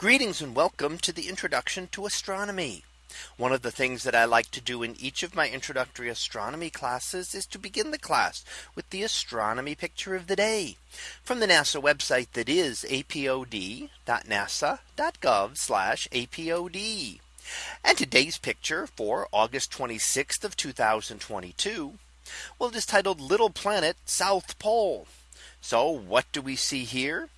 Greetings and welcome to the introduction to astronomy. One of the things that I like to do in each of my introductory astronomy classes is to begin the class with the astronomy picture of the day from the NASA website that is apod.nasa.gov apod. And today's picture for August 26th of 2022. Well, it is titled Little Planet South Pole. So what do we see here?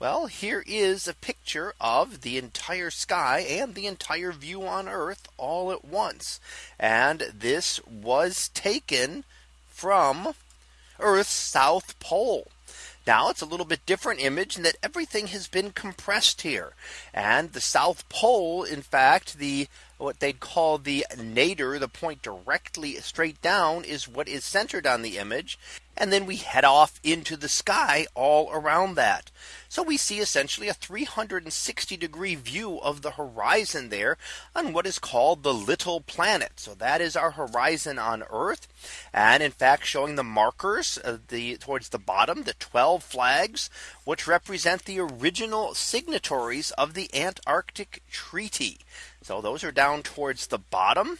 Well, here is a picture of the entire sky and the entire view on Earth all at once. And this was taken from Earth's South Pole. Now it's a little bit different image in that everything has been compressed here. And the South Pole, in fact, the what they'd call the nadir, the point directly straight down is what is centered on the image. And then we head off into the sky all around that. So we see essentially a 360 degree view of the horizon there on what is called the little planet. So that is our horizon on Earth. And in fact, showing the markers of the towards the bottom, the 12 flags, which represent the original signatories of the Antarctic Treaty. So those are down towards the bottom.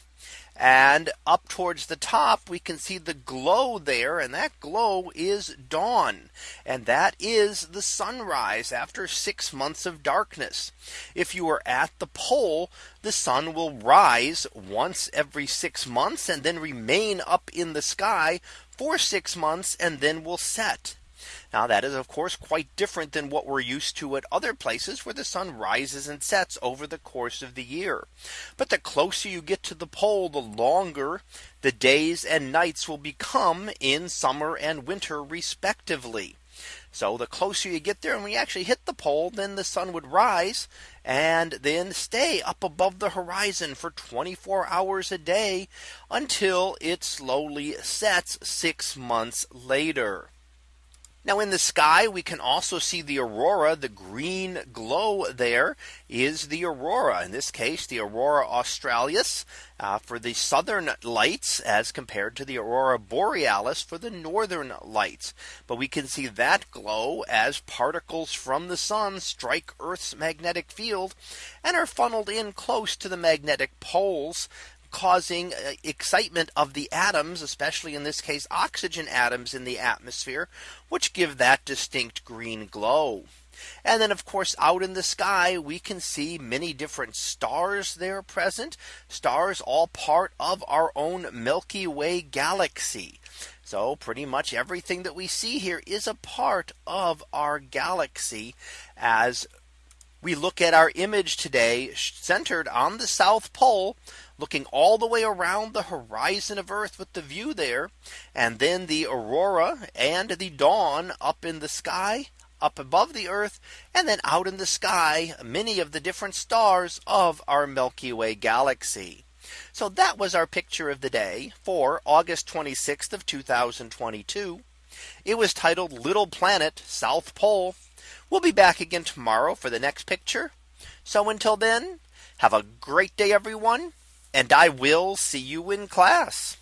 And up towards the top, we can see the glow there. And that glow is dawn. And that is the sunrise after six months of darkness. If you are at the pole, the sun will rise once every six months and then remain up in the sky for six months and then will set. Now that is of course quite different than what we're used to at other places where the sun rises and sets over the course of the year. But the closer you get to the pole, the longer the days and nights will become in summer and winter respectively. So the closer you get there and we actually hit the pole, then the sun would rise and then stay up above the horizon for 24 hours a day until it slowly sets six months later. Now in the sky, we can also see the aurora. The green glow there is the aurora. In this case, the aurora australis uh, for the southern lights as compared to the aurora borealis for the northern lights. But we can see that glow as particles from the sun strike Earth's magnetic field and are funneled in close to the magnetic poles causing uh, excitement of the atoms, especially in this case, oxygen atoms in the atmosphere, which give that distinct green glow. And then of course out in the sky we can see many different stars there present stars all part of our own Milky Way galaxy. So pretty much everything that we see here is a part of our galaxy as we look at our image today centered on the South Pole looking all the way around the horizon of Earth with the view there and then the aurora and the dawn up in the sky up above the Earth and then out in the sky many of the different stars of our Milky Way galaxy. So that was our picture of the day for August 26th of 2022. It was titled Little Planet South Pole. We'll be back again tomorrow for the next picture. So until then, have a great day, everyone. And I will see you in class.